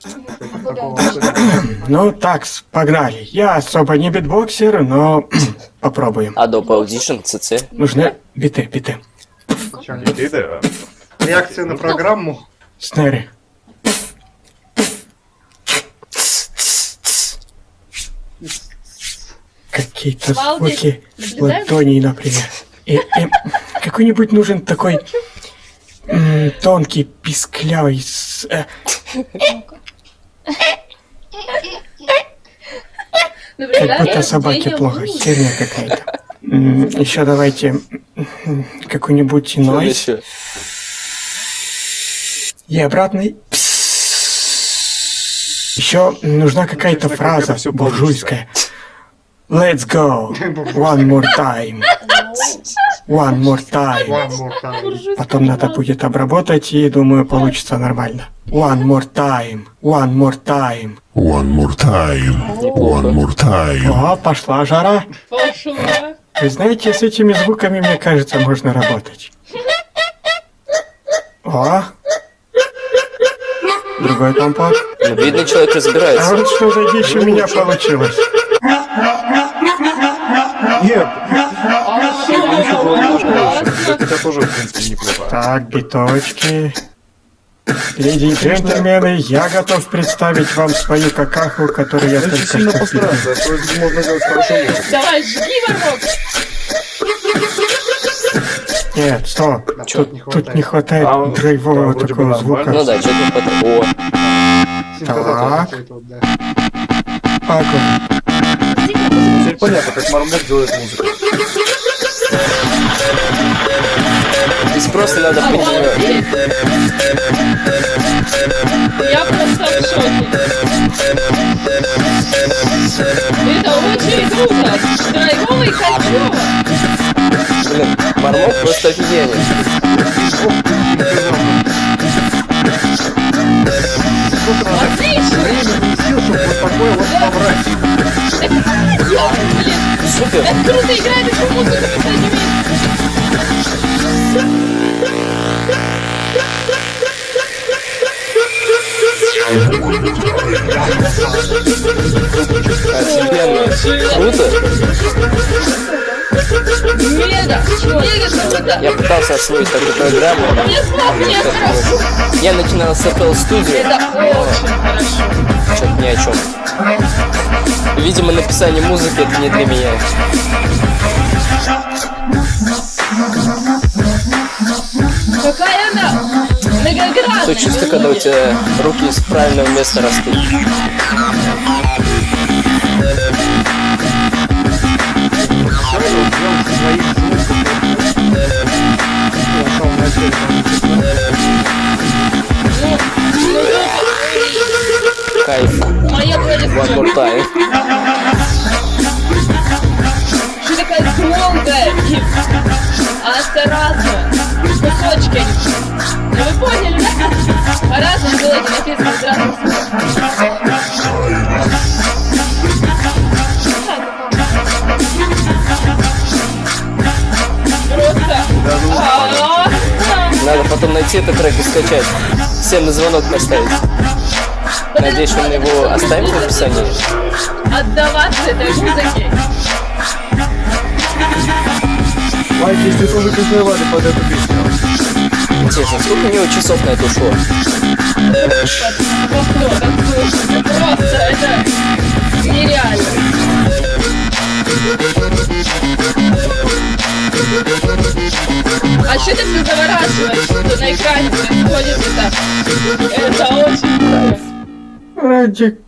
Ну, так, погнали. Я особо не битбоксер, но попробуем. Adobe Audition, CC. Нужны биты, биты. Реакция на программу. Снэри. Какие-то звуки ладоней, например. И, и какой-нибудь нужен такой тонкий, писклявый... с- э, как Наблюдаешь? будто собаке плохо. Херня какая-то. Еще давайте какой-нибудь еще? И обратный. Еще нужна какая-то как фраза буржуйская. Let's go. One more time. One more time. Потом надо будет обработать, и думаю, получится нормально. One more time. One more time. One more time. One more time. О, пошла жара. Пошла. Вы знаете, с этими звуками, мне кажется, можно работать. О! Другой компот. Ну, видно, человек А разбирается. вот что за дичь у меня получилось. Нет. Тоже, в принципе, неплохо. Так, биточки. Леди и джентльмены, я готов представить вам свою какаху, которую я только сильно постараться, а можно. Давай, жги ворот. Нет, стоп. Тут, тут не хватает А, драйвового да, такого звука. Ну да, что-то не хватает. О, Так. Теперь понятно, как Мармок делает музыку. Просто надо. Обалдеть. Я просто в шоке. Это очень круто. Драйвово и кайфово. Блин, Мармок просто офигенный. Отлично. Супер. так круто играет эту музыку, Офигенно. Круто. Мега, мега круто. Я пытался освоить такую программу. Я начинал с FL Studio. Хорошо. Что-то ни о чем. Видимо, написание музыки это не для меня. Какая. То чувство, когда у тебя руки из правильного места растут. Кайф. One more time. Что такая и осторожно. Кусочки. Ну вы Надо потом найти этот трек и скачать. Всем на звонок поставить. Надеюсь, он его оставит в описании. Отдаваться этой музыке. Майк, если тоже кайфовали под эту песню. Интересно, сколько у него часов на это ушло? Просто, это нереально. А что ты все заворачиваешь, что на экране происходит это? Это очень. Ради...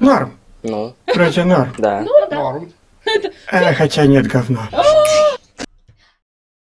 Норм. Ну, Вроде норм. да. Ну да. Норм. Э, хотя нет говно.